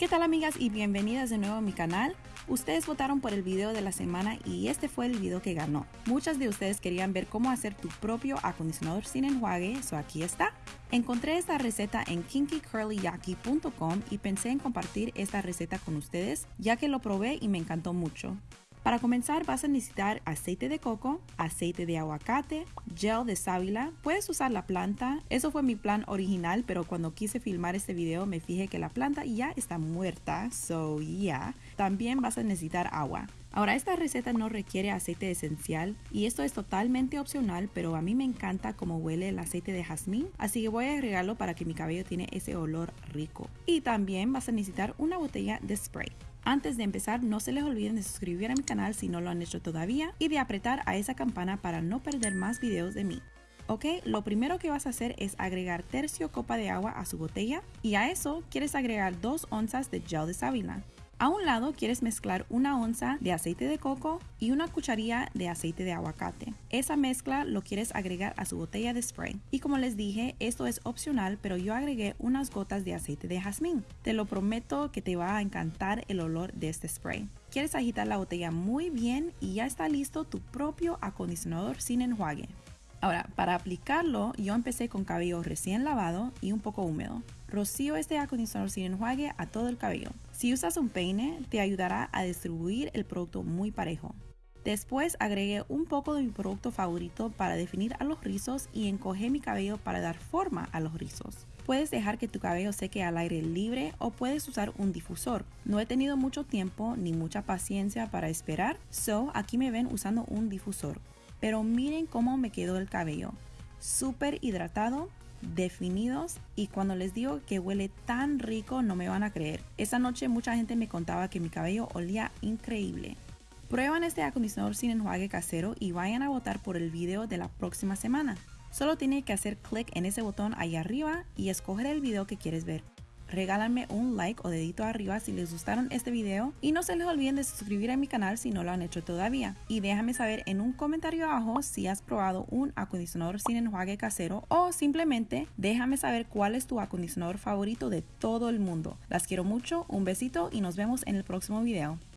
¿Qué tal amigas y bienvenidas de nuevo a mi canal? Ustedes votaron por el video de la semana y este fue el video que ganó. Muchas de ustedes querían ver cómo hacer tu propio acondicionador sin enjuague, so aquí está. Encontré esta receta en kinkycurlyyaki.com y pensé en compartir esta receta con ustedes ya que lo probé y me encantó mucho. Para comenzar vas a necesitar aceite de coco, aceite de aguacate, gel de sábila, puedes usar la planta, eso fue mi plan original pero cuando quise filmar este video me fijé que la planta ya está muerta, so yeah. También vas a necesitar agua. Ahora esta receta no requiere aceite esencial y esto es totalmente opcional pero a mí me encanta cómo huele el aceite de jazmín así que voy a agregarlo para que mi cabello tiene ese olor rico. Y también vas a necesitar una botella de spray. Antes de empezar, no se les olviden de suscribir a mi canal si no lo han hecho todavía y de apretar a esa campana para no perder más videos de mí. Ok, lo primero que vas a hacer es agregar tercio copa de agua a su botella y a eso quieres agregar 2 onzas de gel de sábila. A un lado quieres mezclar una onza de aceite de coco y una cucharilla de aceite de aguacate. Esa mezcla lo quieres agregar a su botella de spray. Y como les dije, esto es opcional, pero yo agregué unas gotas de aceite de jazmín. Te lo prometo que te va a encantar el olor de este spray. Quieres agitar la botella muy bien y ya está listo tu propio acondicionador sin enjuague. Ahora, para aplicarlo, yo empecé con cabello recién lavado y un poco húmedo. Rocío este acondicionador sin enjuague a todo el cabello. Si usas un peine, te ayudará a distribuir el producto muy parejo. Después agregué un poco de mi producto favorito para definir a los rizos y encogé mi cabello para dar forma a los rizos. Puedes dejar que tu cabello seque al aire libre o puedes usar un difusor. No he tenido mucho tiempo ni mucha paciencia para esperar, so aquí me ven usando un difusor. Pero miren cómo me quedó el cabello. Súper hidratado, definidos y cuando les digo que huele tan rico no me van a creer. Esta noche mucha gente me contaba que mi cabello olía increíble. Prueban este acondicionador sin enjuague casero y vayan a votar por el video de la próxima semana. Solo tienen que hacer clic en ese botón ahí arriba y escoger el video que quieres ver regálanme un like o dedito arriba si les gustaron este video y no se les olviden de suscribir a mi canal si no lo han hecho todavía y déjame saber en un comentario abajo si has probado un acondicionador sin enjuague casero o simplemente déjame saber cuál es tu acondicionador favorito de todo el mundo. Las quiero mucho, un besito y nos vemos en el próximo video.